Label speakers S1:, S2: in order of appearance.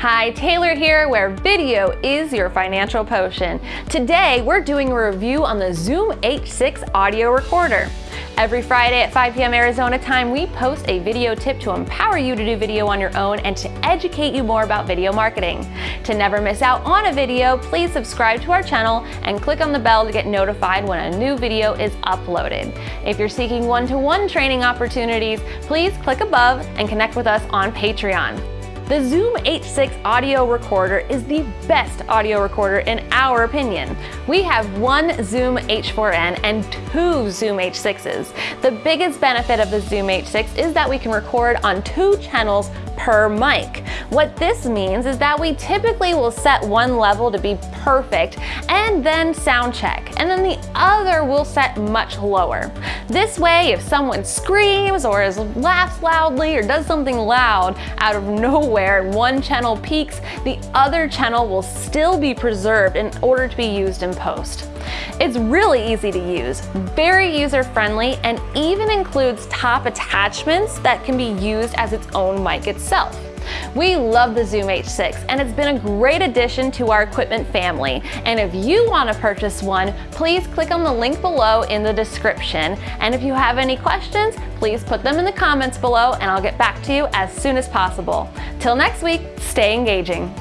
S1: Hi, Taylor here, where video is your financial potion. Today, we're doing a review on the Zoom H6 audio recorder. Every Friday at 5 p.m. Arizona time, we post a video tip to empower you to do video on your own and to educate you more about video marketing. To never miss out on a video, please subscribe to our channel and click on the bell to get notified when a new video is uploaded. If you're seeking one-to-one -one training opportunities, please click above and connect with us on Patreon. The Zoom H6 audio recorder is the best audio recorder in our opinion. We have one Zoom H4n and two Zoom H6s. The biggest benefit of the Zoom H6 is that we can record on two channels per mic. What this means is that we typically will set one level to be perfect and then sound check, and then the other will set much lower. This way, if someone screams or is laughs loudly or does something loud out of nowhere and one channel peaks, the other channel will still be preserved in order to be used in post. It's really easy to use, very user-friendly, and even includes top attachments that can be used as its own mic itself. We love the Zoom H6 and it's been a great addition to our equipment family. And if you want to purchase one, please click on the link below in the description. And if you have any questions, please put them in the comments below and I'll get back to you as soon as possible. Till next week, stay engaging.